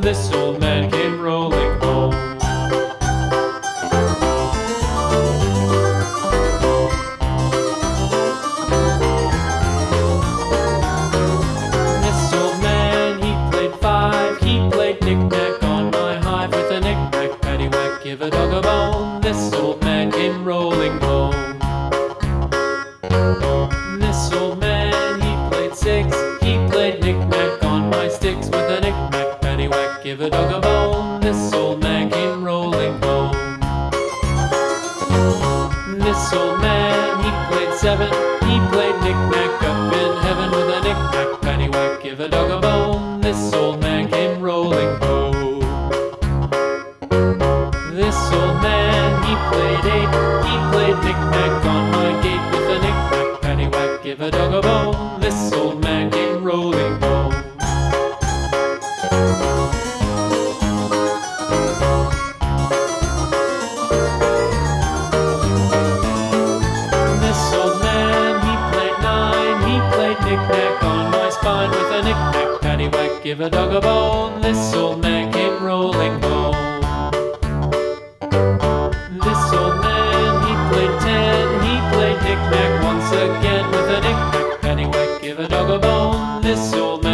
This old man came rolling home. This old man, he played five. He played knick-knack on my hive with a knick-knack, paddywhack, give a dog a bone. This old man came rolling home. This old man, he played six. He played knick-knack on my sticks with a knick-knack, give a dog a bone. This old man came rolling home. This old man, he played seven. He played knick-knack up in heaven with a knick-knack, paddywhack, give a dog a bone. This old man came rolling home. This old man, he played eight. He played knick-knack on my gate with a knick-knack, paddywhack, give a dog a bone. Give a dog a bone. This old man came rolling home. This old man, he played ten. He played knick-knack once again with a knick-knack, paddywhack, give a dog a bone. This old man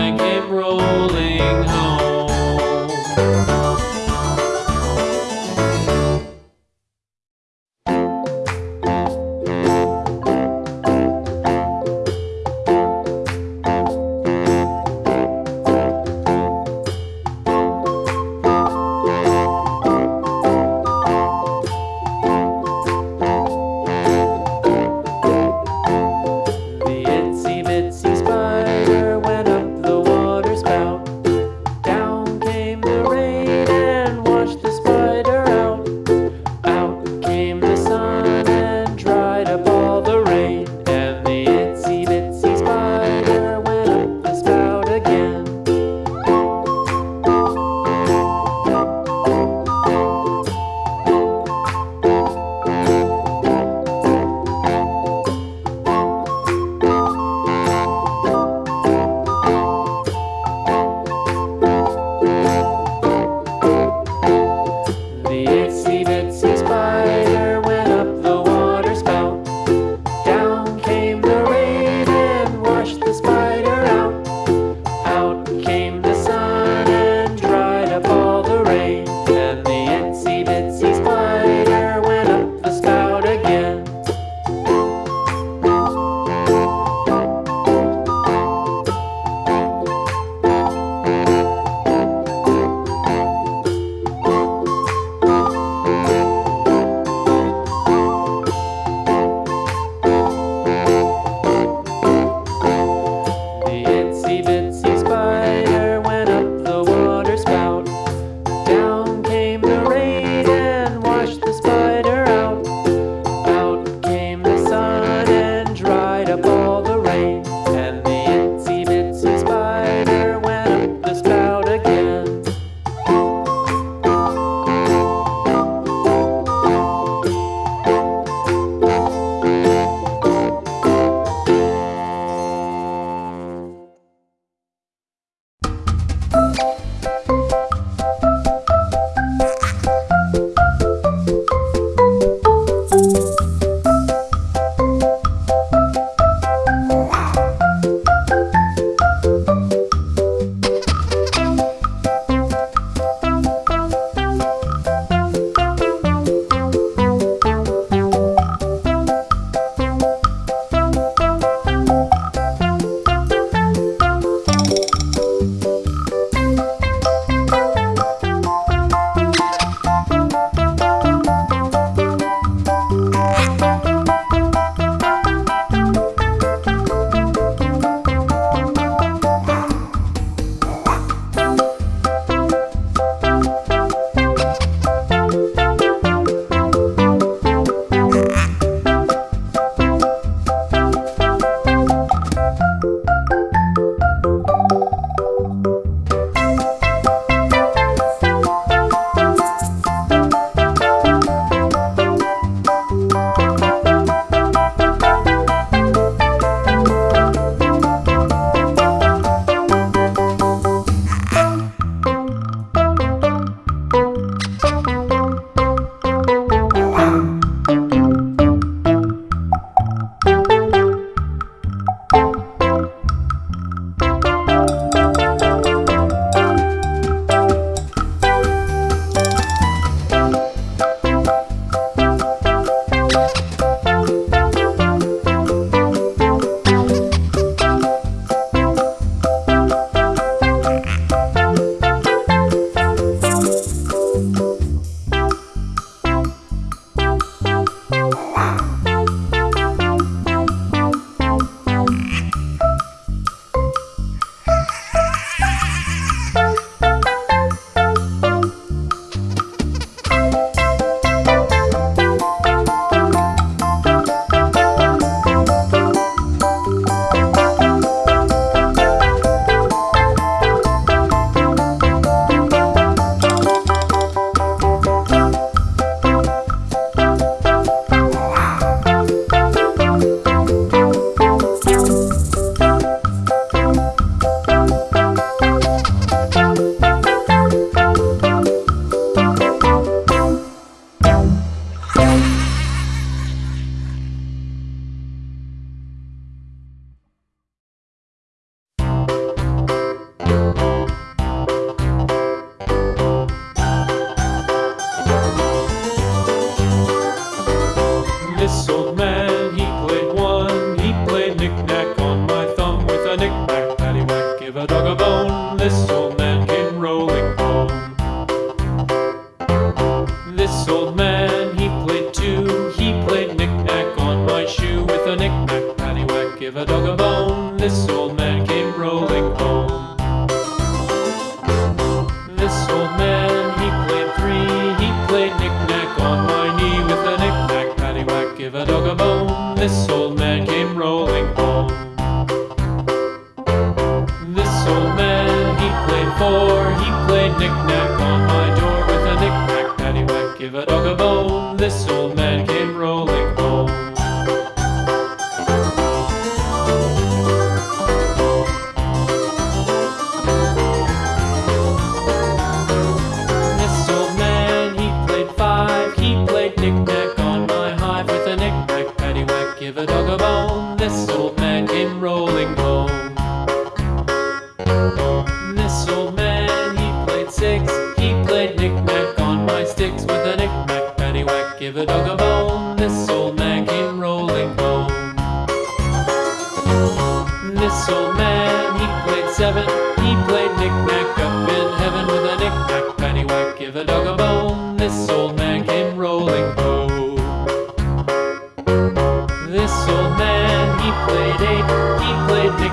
before. He played knick-knack on my door with a knick-knack. Paddywhack Give a dog a bone, this old man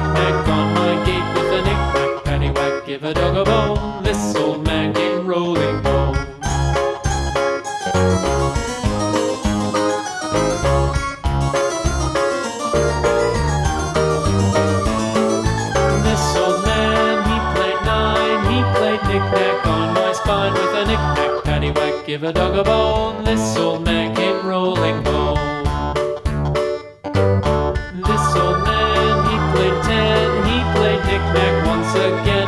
knick-knack on my gate with a knick-knack pennywhack. Give a dog a bone. again.